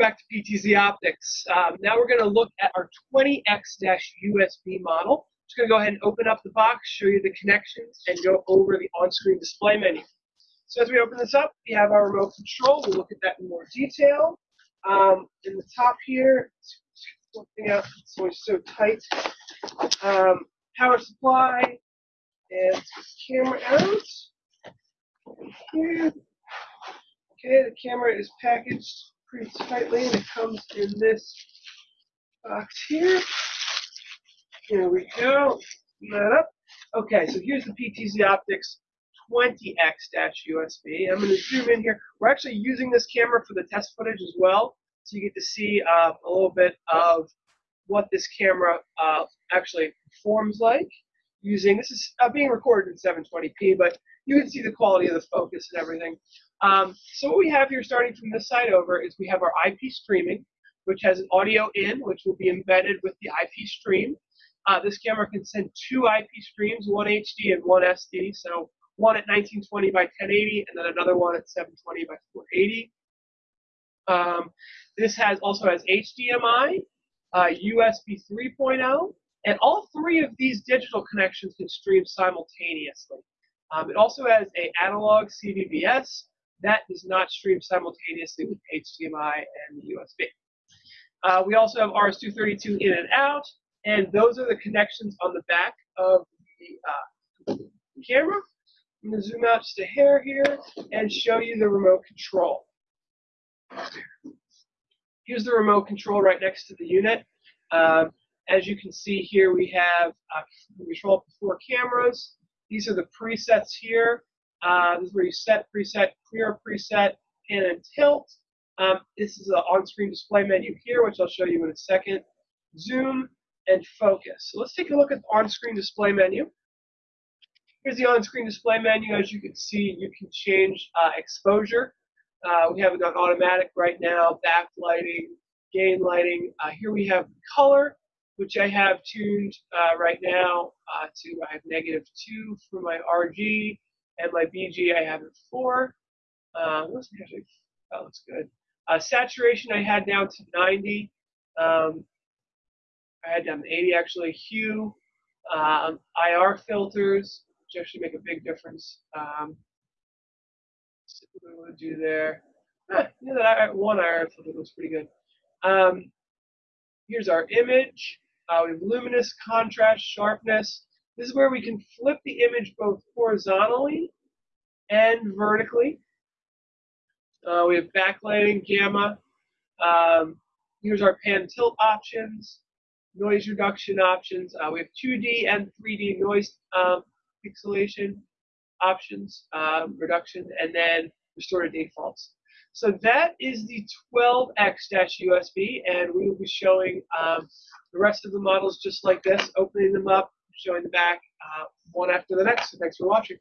back to PTZ Optics. Um, now we're going to look at our 20X-USB model. Just going to go ahead and open up the box, show you the connections, and go over the on-screen display menu. So as we open this up, we have our remote control. We'll look at that in more detail. Um, in the top here, something out, it's always so tight. Um, power supply, and camera out. Here. Okay, the camera is packaged pretty tightly and it comes in this box here. Here we go. that up. Okay, so here's the PTZ Optics 20X-USB. I'm going to zoom in here. We're actually using this camera for the test footage as well, so you get to see uh, a little bit of what this camera uh, actually performs like. Using this is uh, being recorded in 720p, but you can see the quality of the focus and everything. Um, so what we have here starting from this side over is we have our IP streaming, which has an audio in, which will be embedded with the IP stream. Uh, this camera can send two IP streams, one HD and one SD. So one at 1920 by 1080 and then another one at 720 by 480. Um, this has also has HDMI, uh, USB 3.0, and all three of these digital connections can stream simultaneously. Um, it also has a analog CVBS, that does not stream simultaneously with HDMI and USB. Uh, we also have RS-232 in and out, and those are the connections on the back of the uh, camera. I'm going to zoom out just a hair here and show you the remote control. Here's the remote control right next to the unit. Um, as you can see here, we have uh, control for four cameras. These are the presets here. This is where you set preset, clear preset, pan and tilt. Um, this is an on-screen display menu here, which I'll show you in a second. Zoom and focus. So let's take a look at the on-screen display menu. Here's the on-screen display menu. As you can see, you can change uh, exposure. Uh, we have it on automatic right now, backlighting, gain lighting. Uh, here we have color, which I have tuned uh, right now uh, to, I have negative 2 for my RG, and my BG I have at 4. Uh, actually, that looks good. Uh, saturation I had down to 90. Um, I had down to 80 actually. Hue, um, IR filters, which actually make a big difference. Um, what to do there? That one IR filter looks pretty good. Um, here's our image. Uh, we have luminous, contrast, sharpness. This is where we can flip the image both horizontally and vertically. Uh, we have backlighting, gamma. Um, here's our pan tilt options, noise reduction options. Uh, we have 2D and 3D noise um, pixelation options, um, reduction, and then restore to defaults. So that is the 12X-USB, and we will be showing um, the rest of the models just like this, opening them up, showing the back uh, one after the next. So thanks for watching.